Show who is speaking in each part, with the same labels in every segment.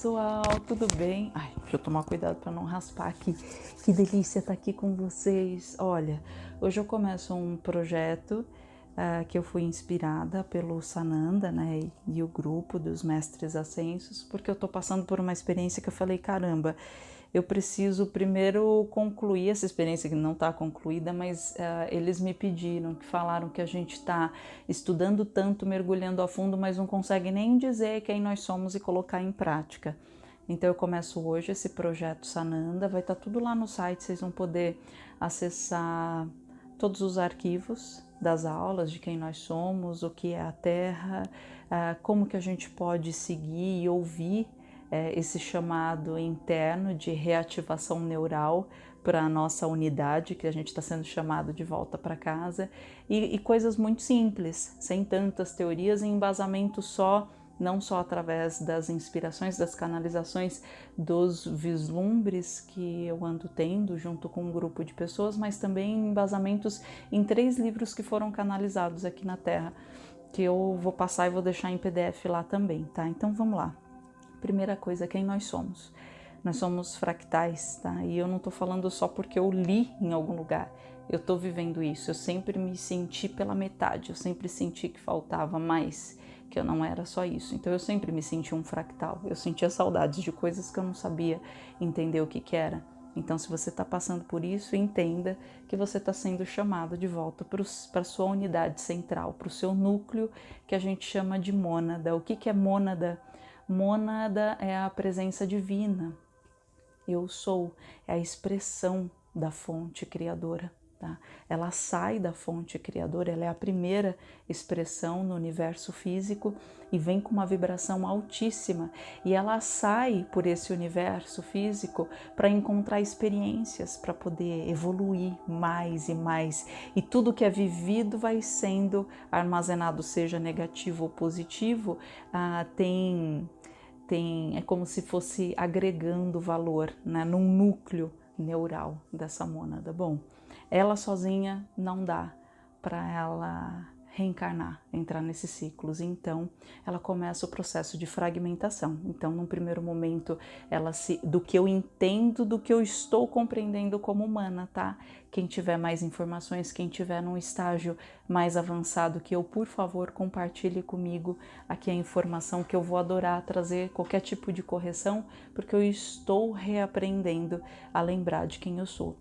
Speaker 1: pessoal, tudo bem? Ai, deixa eu tomar cuidado para não raspar aqui. Que delícia estar aqui com vocês. Olha, hoje eu começo um projeto uh, que eu fui inspirada pelo Sananda, né, e o grupo dos mestres ascensos, porque eu tô passando por uma experiência que eu falei, caramba, eu preciso primeiro concluir essa experiência que não está concluída, mas uh, eles me pediram, que falaram que a gente está estudando tanto, mergulhando a fundo, mas não consegue nem dizer quem nós somos e colocar em prática. Então eu começo hoje esse projeto Sananda, vai estar tá tudo lá no site, vocês vão poder acessar todos os arquivos das aulas de quem nós somos, o que é a Terra, uh, como que a gente pode seguir e ouvir é, esse chamado interno de reativação neural para a nossa unidade, que a gente está sendo chamado de volta para casa, e, e, coisas muito simples, sem tantas teorias e embasamento só, não só através das inspirações, das canalizações, dos vislumbres que eu ando tendo junto com um grupo de pessoas, mas também embasamentos em três livros que foram canalizados aqui na Terra, que eu vou passar e vou deixar em PDF lá também, tá? Então vamos lá. Primeira coisa, quem nós somos. Nós somos fractais, tá? E eu não tô falando só porque eu li em algum lugar. Eu tô vivendo isso. Eu sempre me senti pela metade. Eu sempre senti que faltava mais, que eu não era só isso. Então eu sempre me senti um fractal. Eu sentia saudades de coisas que eu não sabia entender o que que era. Então, se você está passando por isso, entenda que você está sendo chamado de volta para a sua unidade central, para o seu núcleo, que a gente chama de mônada. O que, que é mônada? Mônada é a presença divina. Eu sou, é a expressão da fonte criadora. Tá? Ela sai da fonte criadora, ela é a primeira expressão no universo físico e vem com uma vibração altíssima. E ela sai por esse universo físico para encontrar experiências, para poder evoluir mais e mais. E tudo que é vivido vai sendo armazenado, seja negativo ou positivo, ah, tem tem, é como se fosse agregando valor né, num núcleo neural dessa mônada. Bom, ela sozinha não dá para ela reencarnar, entrar nesses ciclos. Então, ela começa o processo de fragmentação. Então, num primeiro momento, ela se do que eu entendo, do que eu estou compreendendo como humana, tá? Quem tiver mais informações, quem tiver num estágio mais avançado que eu, por favor, compartilhe comigo aqui a informação que eu vou adorar trazer qualquer tipo de correção, porque eu estou reaprendendo a lembrar de quem eu sou.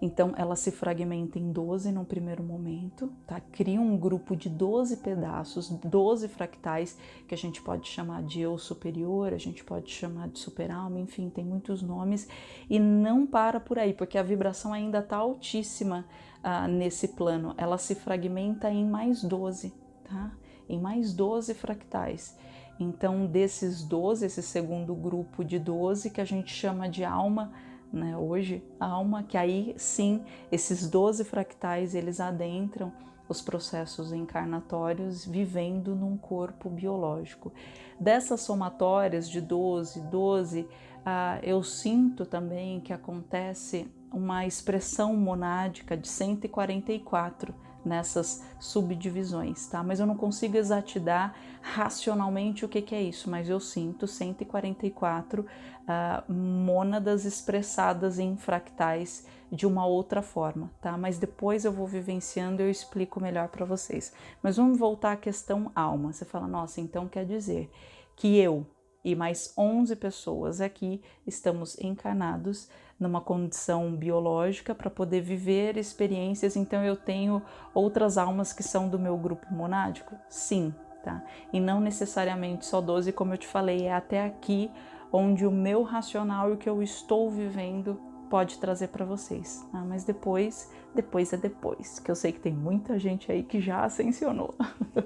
Speaker 1: Então ela se fragmenta em 12 no primeiro momento, tá? Cria um grupo de 12 pedaços, 12 fractais que a gente pode chamar de eu superior, a gente pode chamar de super-alma, enfim, tem muitos nomes e não para por aí, porque a vibração ainda está altíssima uh, nesse plano. Ela se fragmenta em mais 12, tá? Em mais 12 fractais. Então, desses 12, esse segundo grupo de 12 que a gente chama de alma né, hoje, a alma, que aí sim, esses 12 fractais, eles adentram os processos encarnatórios vivendo num corpo biológico. Dessas somatórias de 12, 12, ah, eu sinto também que acontece uma expressão monádica de 144, nessas subdivisões, tá? Mas eu não consigo exatidar racionalmente o que, que é isso, mas eu sinto 144 uh, ah, mônadas expressadas em fractais de uma outra forma, tá? Mas depois eu vou vivenciando e eu explico melhor para vocês. Mas vamos voltar à questão alma. Você fala, nossa, então quer dizer que eu e mais 11 pessoas aqui estamos encarnados numa condição biológica para poder viver experiências. Então eu tenho outras almas que são do meu grupo monádico? Sim, tá? E não necessariamente só 12, como eu te falei, é até aqui onde o meu racional e o que eu estou vivendo pode trazer para vocês, tá? mas depois, depois é depois, que eu sei que tem muita gente aí que já ascensionou.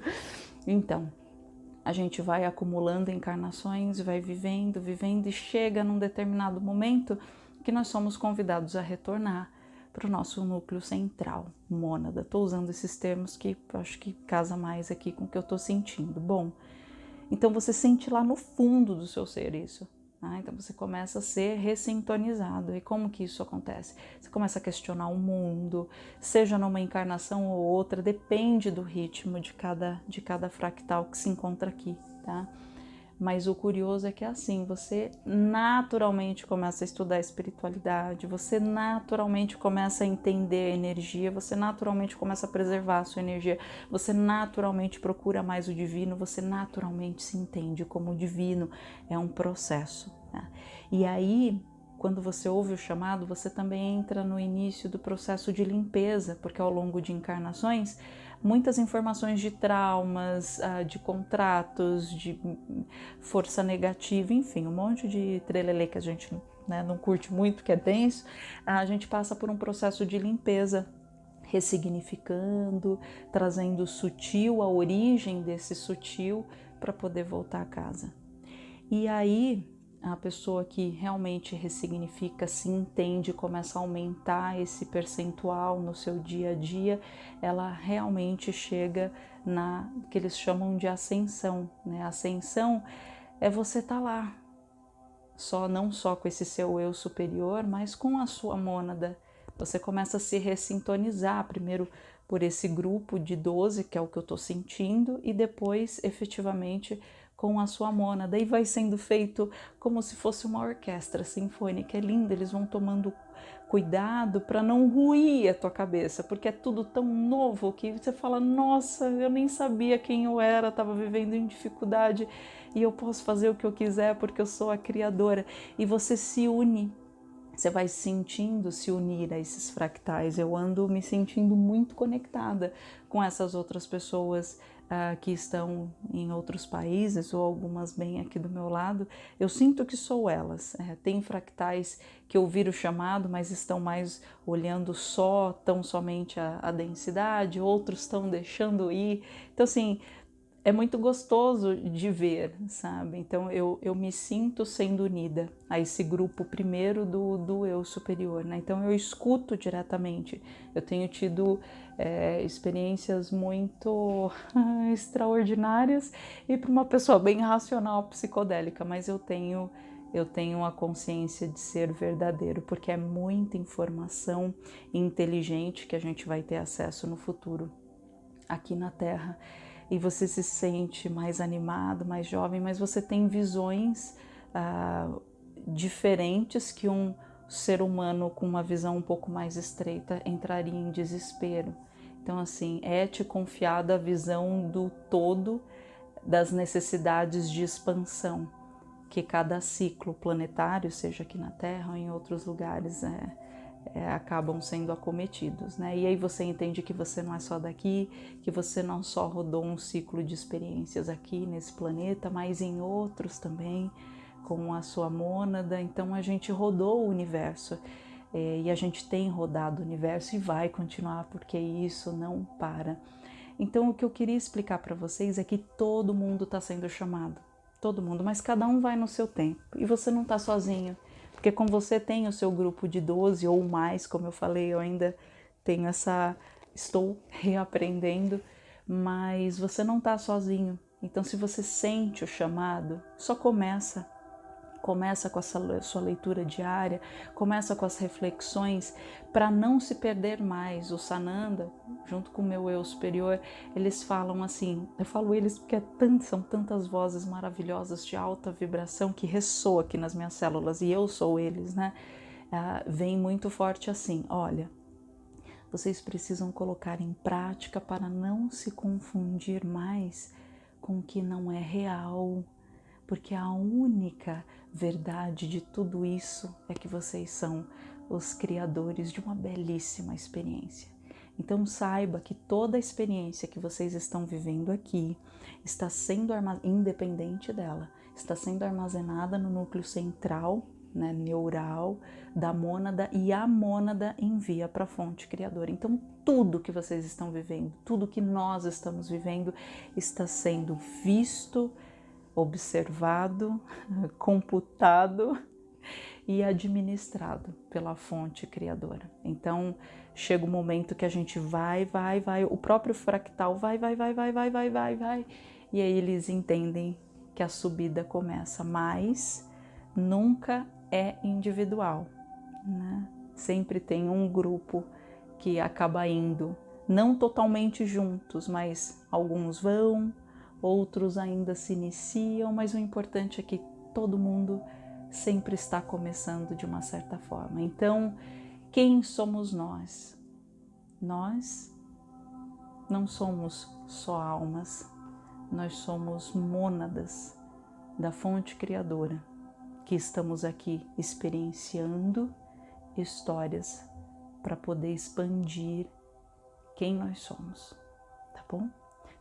Speaker 1: então, a gente vai acumulando encarnações, vai vivendo, vivendo e chega num determinado momento que nós somos convidados a retornar para o nosso núcleo central, mônada. Estou usando esses termos que acho que casa mais aqui com o que eu estou sentindo. Bom, então você sente lá no fundo do seu ser isso. Né? Então você começa a ser ressintonizado. E como que isso acontece? Você começa a questionar o mundo, seja numa encarnação ou outra, depende do ritmo de cada, de cada fractal que se encontra aqui, tá? Mas o curioso é que é assim, você naturalmente começa a estudar a espiritualidade, você naturalmente começa a entender a energia, você naturalmente começa a preservar a sua energia, você naturalmente procura mais o divino, você naturalmente se entende como o divino. É um processo. Né? E aí, quando você ouve o chamado, você também entra no início do processo de limpeza, porque ao longo de encarnações muitas informações de traumas, ah, de contratos, de força negativa, enfim, um monte de trelelê que a gente né, não curte muito, que é denso, a gente passa por um processo de limpeza ressignificando, trazendo sutil, a origem desse sutil para poder voltar a casa. E aí a pessoa que realmente ressignifica, se entende, começa a aumentar esse percentual no seu dia a dia, ela realmente chega na que eles chamam de ascensão. Né? Ascensão é você estar tá lá, só não só com esse seu eu superior, mas com a sua mônada. Você começa a se ressintonizar primeiro por esse grupo de 12, que é o que eu estou sentindo, e depois efetivamente com a sua mônada e vai sendo feito como se fosse uma orquestra sinfônica. É lindo, eles vão tomando cuidado para não ruir a tua cabeça, porque é tudo tão novo que você fala: "Nossa, eu nem sabia quem eu era, estava vivendo em dificuldade e eu posso fazer o que eu quiser porque eu sou a criadora". E você se une você vai sentindo se unir a esses fractais. Eu ando me sentindo muito conectada com essas outras pessoas uh, que estão em outros países ou algumas bem aqui do meu lado. Eu sinto que sou elas. É, tem fractais que ouviram o chamado, mas estão mais olhando só, tão somente a, a densidade, outros estão deixando ir. Então, assim, é muito gostoso de ver, sabe? Então eu, eu me sinto sendo unida a esse grupo primeiro do, do eu superior, né? Então eu escuto diretamente. Eu tenho tido é, experiências muito extraordinárias e para uma pessoa bem racional, psicodélica, mas eu tenho eu tenho a consciência de ser verdadeiro, porque é muita informação inteligente que a gente vai ter acesso no futuro aqui na Terra e você se sente mais animado, mais jovem, mas você tem visões ah, diferentes que um ser humano com uma visão um pouco mais estreita entraria em desespero. Então, assim, é te confiada a visão do todo das necessidades de expansão que cada ciclo planetário, seja aqui na Terra ou em outros lugares, é, é, acabam sendo acometidos, né? E aí você entende que você não é só daqui, que você não só rodou um ciclo de experiências aqui nesse planeta, mas em outros também, com a sua mônada. Então a gente rodou o universo é, e a gente tem rodado o universo e vai continuar porque isso não para. Então o que eu queria explicar para vocês é que todo mundo está sendo chamado, todo mundo, mas cada um vai no seu tempo e você não está sozinho. Porque como você tem o seu grupo de 12 ou mais, como eu falei, eu ainda tenho essa. estou reaprendendo, mas você não está sozinho. Então, se você sente o chamado, só começa começa com a sua leitura diária, começa com as reflexões para não se perder mais. O Sananda, junto com o meu eu superior, eles falam assim, eu falo eles porque é tanto, são tantas vozes maravilhosas de alta vibração que ressoa aqui nas minhas células e eu sou eles, né? Ah, vem muito forte assim, olha, vocês precisam colocar em prática para não se confundir mais com o que não é real, porque a única verdade de tudo isso é que vocês são os criadores de uma belíssima experiência. Então saiba que toda a experiência que vocês estão vivendo aqui está sendo independente dela, está sendo armazenada no núcleo central, né, neural da mônada e a mônada envia para a fonte criadora. Então tudo que vocês estão vivendo, tudo que nós estamos vivendo está sendo visto, observado, computado e administrado pela fonte criadora. Então, chega o um momento que a gente vai, vai, vai, o próprio fractal vai, vai, vai, vai, vai, vai, vai, vai, e aí eles entendem que a subida começa, mas nunca é individual, né? Sempre tem um grupo que acaba indo, não totalmente juntos, mas alguns vão, outros ainda se iniciam, mas o importante é que todo mundo sempre está começando de uma certa forma. Então, quem somos nós? Nós não somos só almas, nós somos mônadas da fonte criadora que estamos aqui experienciando histórias para poder expandir quem nós somos, tá bom?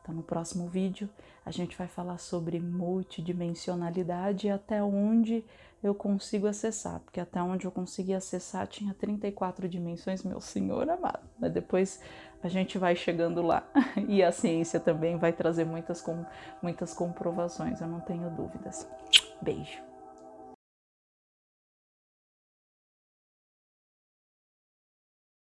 Speaker 1: Então, no próximo vídeo, a gente vai falar sobre multidimensionalidade e até onde eu consigo acessar, porque até onde eu consegui acessar tinha 34 dimensões, meu senhor amado. Mas depois a gente vai chegando lá e a ciência também vai trazer muitas, com, muitas comprovações, eu não tenho dúvidas. Beijo!